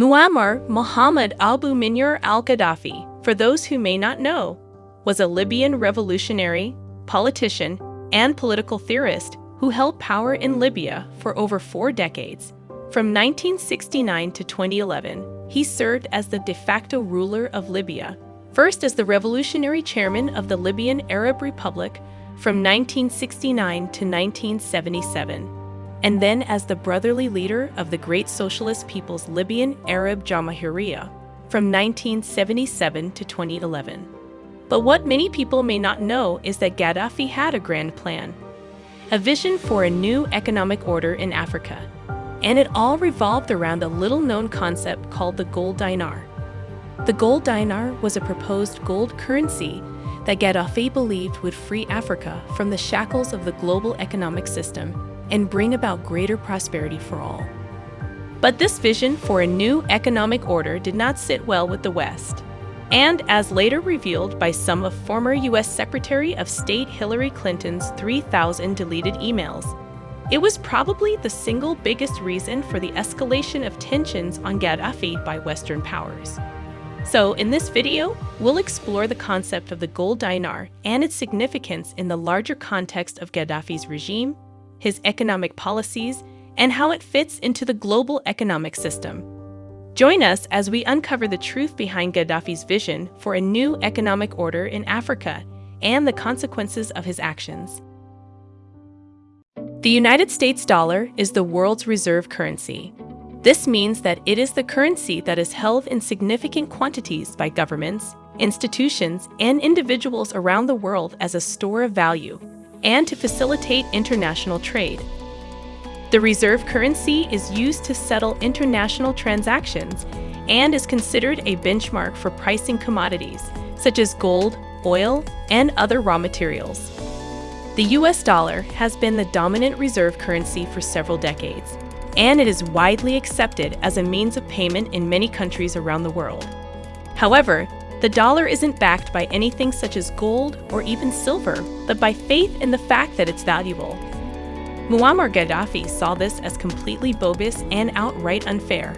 Muammar Mohammed Abu Nimer al Gaddafi, for those who may not know, was a Libyan revolutionary, politician, and political theorist who held power in Libya for over four decades. From 1969 to 2011, he served as the de facto ruler of Libya, first as the revolutionary chairman of the Libyan Arab Republic from 1969 to 1977 and then as the brotherly leader of the Great Socialist People's Libyan Arab Jamahiriya from 1977 to 2011. But what many people may not know is that Gaddafi had a grand plan, a vision for a new economic order in Africa, and it all revolved around a little known concept called the gold dinar. The gold dinar was a proposed gold currency that Gaddafi believed would free Africa from the shackles of the global economic system and bring about greater prosperity for all. But this vision for a new economic order did not sit well with the West. And as later revealed by some of former U.S. Secretary of State Hillary Clinton's 3,000 deleted emails, it was probably the single biggest reason for the escalation of tensions on Gaddafi by Western powers. So, in this video, we'll explore the concept of the gold dinar and its significance in the larger context of Gaddafi's regime his economic policies, and how it fits into the global economic system. Join us as we uncover the truth behind Gaddafi's vision for a new economic order in Africa and the consequences of his actions. The United States dollar is the world's reserve currency. This means that it is the currency that is held in significant quantities by governments, institutions, and individuals around the world as a store of value and to facilitate international trade. The reserve currency is used to settle international transactions and is considered a benchmark for pricing commodities such as gold, oil, and other raw materials. The US dollar has been the dominant reserve currency for several decades, and it is widely accepted as a means of payment in many countries around the world. However, the dollar isn't backed by anything such as gold or even silver, but by faith in the fact that it's valuable. Muammar Gaddafi saw this as completely bogus and outright unfair.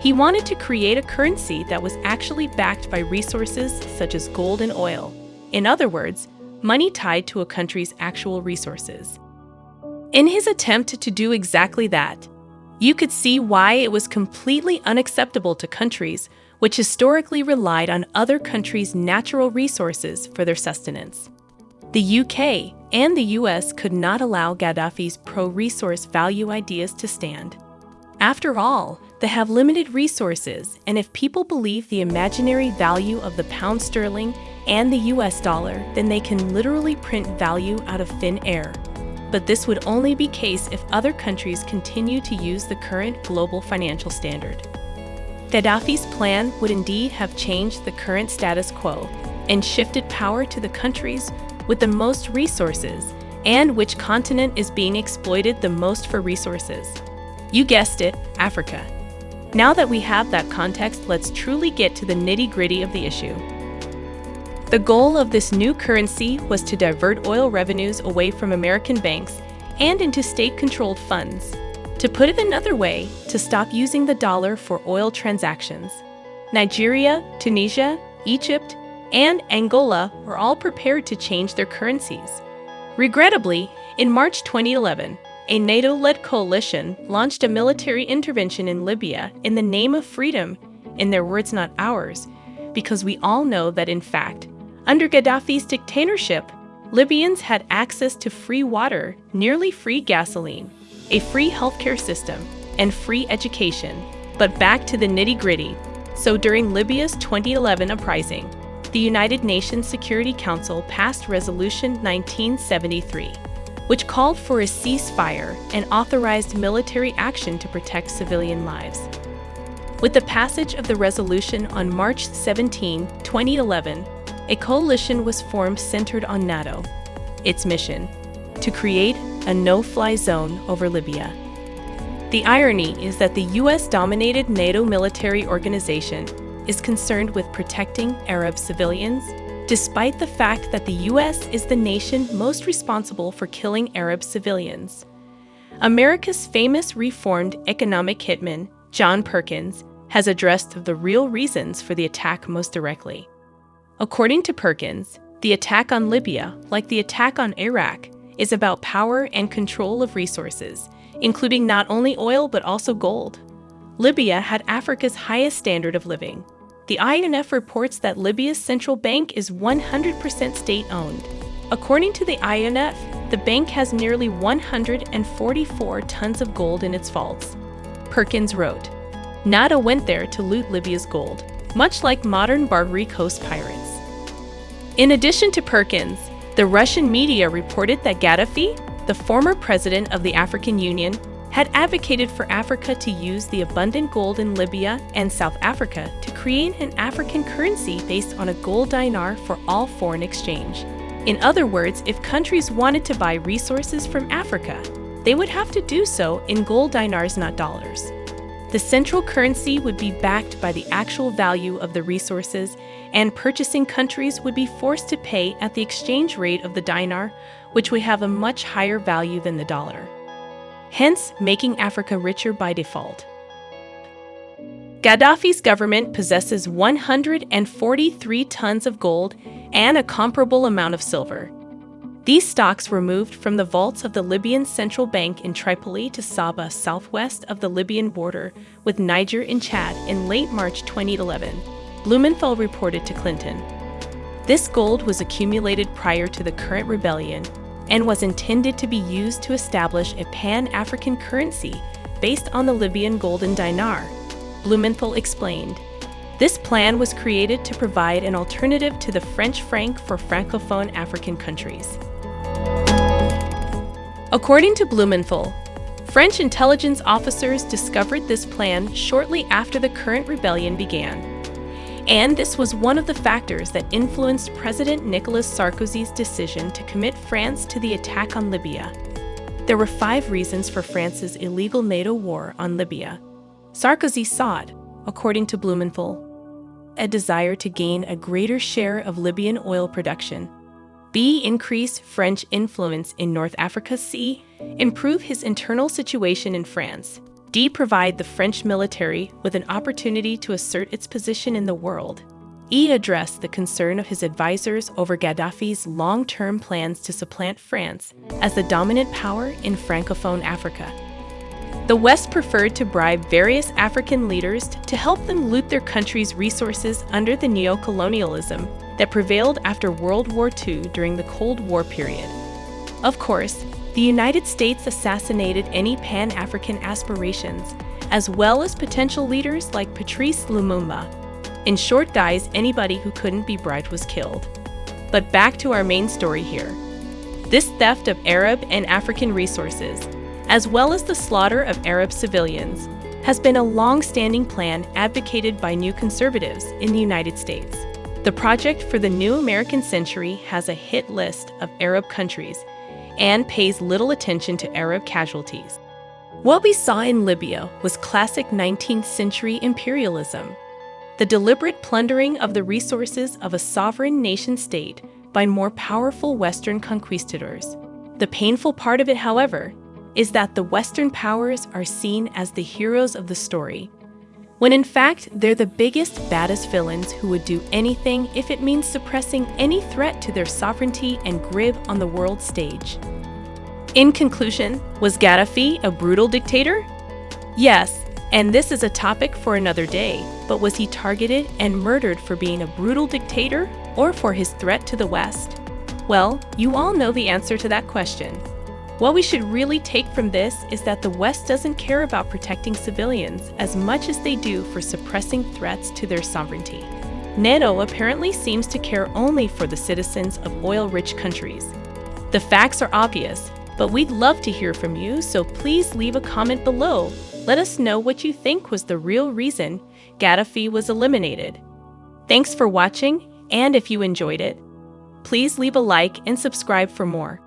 He wanted to create a currency that was actually backed by resources such as gold and oil. In other words, money tied to a country's actual resources. In his attempt to do exactly that, you could see why it was completely unacceptable to countries which historically relied on other countries' natural resources for their sustenance. The UK and the US could not allow Gaddafi's pro resource value ideas to stand. After all, they have limited resources, and if people believe the imaginary value of the pound sterling and the US dollar, then they can literally print value out of thin air. But this would only be case if other countries continue to use the current global financial standard. Gaddafi's plan would indeed have changed the current status quo and shifted power to the countries with the most resources and which continent is being exploited the most for resources. You guessed it, Africa. Now that we have that context, let's truly get to the nitty gritty of the issue. The goal of this new currency was to divert oil revenues away from American banks and into state controlled funds. To put it another way, to stop using the dollar for oil transactions. Nigeria, Tunisia, Egypt, and Angola were all prepared to change their currencies. Regrettably, in March 2011, a NATO led coalition launched a military intervention in Libya in the name of freedom, in their words, not ours, because we all know that in fact, under Gaddafi's dictatorship, Libyans had access to free water, nearly free gasoline, a free healthcare system, and free education. But back to the nitty gritty. So during Libya's 2011 uprising, the United Nations Security Council passed Resolution 1973, which called for a ceasefire and authorized military action to protect civilian lives. With the passage of the resolution on March 17, 2011, a coalition was formed centered on NATO. Its mission to create a no fly zone over Libya. The irony is that the US dominated NATO military organization is concerned with protecting Arab civilians, despite the fact that the US is the nation most responsible for killing Arab civilians. America's famous reformed economic hitman, John Perkins, has addressed the real reasons for the attack most directly. According to Perkins, the attack on Libya, like the attack on Iraq, is about power and control of resources, including not only oil but also gold. Libya had Africa's highest standard of living. The IMF reports that Libya's central bank is 100% state owned. According to the IMF, the bank has nearly 144 tons of gold in its vaults. Perkins wrote, NATO went there to loot Libya's gold, much like modern Barbary Coast pirates. In addition to Perkins, the Russian media reported that Gaddafi, the former president of the African Union, had advocated for Africa to use the abundant gold in Libya and South Africa to create an African currency based on a gold dinar for all foreign exchange. In other words, if countries wanted to buy resources from Africa, they would have to do so in gold dinars, not dollars. The central currency would be backed by the actual value of the resources, and purchasing countries would be forced to pay at the exchange rate of the dinar, which would have a much higher value than the dollar. Hence, making Africa richer by default. Gaddafi's government possesses 143 tons of gold and a comparable amount of silver. These stocks were moved from the vaults of the Libyan Central Bank in Tripoli to Sabha, southwest of the Libyan border with Niger and Chad in late March 2011, Blumenthal reported to Clinton. This gold was accumulated prior to the current rebellion and was intended to be used to establish a pan African currency based on the Libyan golden dinar, Blumenthal explained. This plan was created to provide an alternative to the French franc for Francophone African countries. According to Blumenthal, French intelligence officers discovered this plan shortly after the current rebellion began. And this was one of the factors that influenced President Nicolas Sarkozy's decision to commit France to the attack on Libya. There were five reasons for France's illegal NATO war on Libya. Sarkozy sought, according to Blumenthal, a desire to gain a greater share of Libyan oil production B. Increase French influence in North Africa. C. Improve his internal situation in France. D. Provide the French military with an opportunity to assert its position in the world. E. Address the concern of his advisors over Gaddafi's long term plans to supplant France as the dominant power in Francophone Africa. The West preferred to bribe various African leaders to help them loot their country's resources under the neo-colonialism that prevailed after World War II during the Cold War period. Of course, the United States assassinated any Pan African aspirations, as well as potential leaders like Patrice Lumumba. In short guys, anybody who couldn't be bribed was killed. But back to our main story here. This theft of Arab and African resources, as well as the slaughter of Arab civilians, has been a long standing plan advocated by new conservatives in the United States. The project for the new American century has a hit list of Arab countries and pays little attention to Arab casualties. What we saw in Libya was classic 19th century imperialism, the deliberate plundering of the resources of a sovereign nation state by more powerful Western conquistadors. The painful part of it, however, is that the Western powers are seen as the heroes of the story when in fact they're the biggest, baddest villains who would do anything if it means suppressing any threat to their sovereignty and grip on the world stage. In conclusion, was Gaddafi a brutal dictator? Yes, and this is a topic for another day, but was he targeted and murdered for being a brutal dictator or for his threat to the West? Well, you all know the answer to that question. What we should really take from this is that the West doesn't care about protecting civilians as much as they do for suppressing threats to their sovereignty. NATO apparently seems to care only for the citizens of oil rich countries. The facts are obvious, but we'd love to hear from you, so please leave a comment below. Let us know what you think was the real reason Gaddafi was eliminated. Thanks for watching, and if you enjoyed it, please leave a like and subscribe for more.